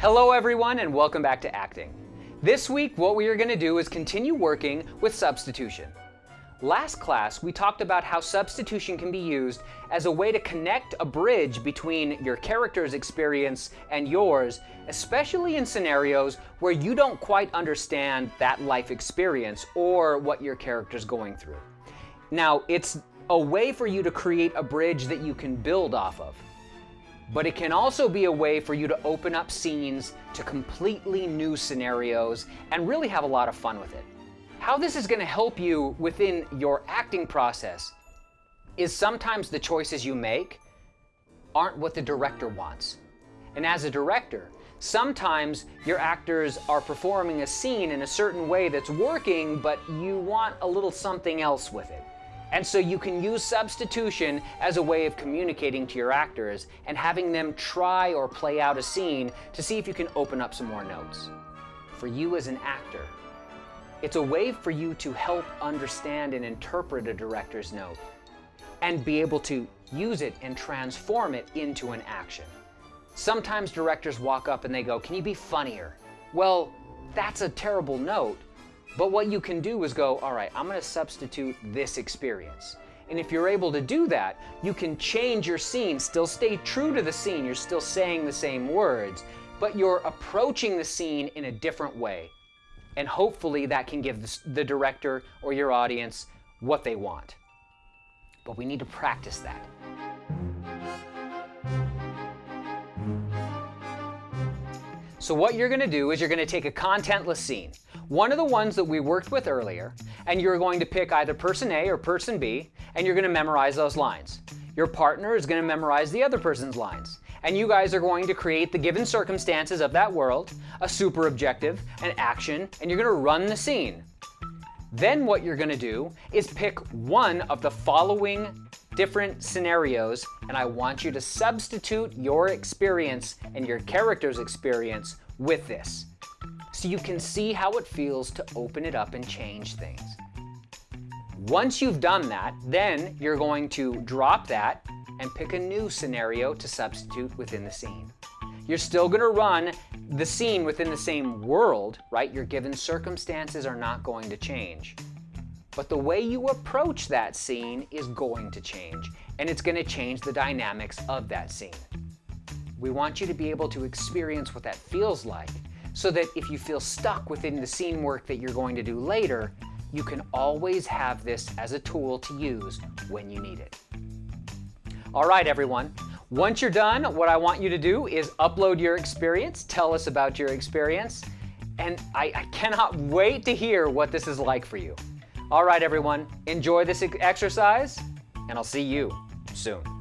Hello everyone and welcome back to acting. This week what we are going to do is continue working with substitution. Last class we talked about how substitution can be used as a way to connect a bridge between your character's experience and yours, especially in scenarios where you don't quite understand that life experience or what your character's going through. Now it's a way for you to create a bridge that you can build off of but it can also be a way for you to open up scenes to completely new scenarios and really have a lot of fun with it. How this is going to help you within your acting process is sometimes the choices you make aren't what the director wants. And as a director, sometimes your actors are performing a scene in a certain way that's working, but you want a little something else with it. And so you can use substitution as a way of communicating to your actors and having them try or play out a scene to see if you can open up some more notes. For you as an actor, it's a way for you to help understand and interpret a director's note and be able to use it and transform it into an action. Sometimes directors walk up and they go, can you be funnier? Well, that's a terrible note, but what you can do is go, all right, I'm going to substitute this experience. And if you're able to do that, you can change your scene, still stay true to the scene, you're still saying the same words, but you're approaching the scene in a different way. And hopefully that can give the director or your audience what they want. But we need to practice that. So what you're going to do is you're going to take a contentless scene one of the ones that we worked with earlier, and you're going to pick either person A or person B, and you're going to memorize those lines. Your partner is going to memorize the other person's lines. And you guys are going to create the given circumstances of that world, a super objective, an action, and you're going to run the scene. Then what you're going to do is pick one of the following different scenarios, and I want you to substitute your experience and your character's experience with this so you can see how it feels to open it up and change things. Once you've done that, then you're going to drop that and pick a new scenario to substitute within the scene. You're still going to run the scene within the same world, right? Your given circumstances are not going to change. But the way you approach that scene is going to change, and it's going to change the dynamics of that scene. We want you to be able to experience what that feels like so that if you feel stuck within the scene work that you're going to do later, you can always have this as a tool to use when you need it. All right, everyone. Once you're done, what I want you to do is upload your experience, tell us about your experience, and I, I cannot wait to hear what this is like for you. All right, everyone, enjoy this exercise, and I'll see you soon.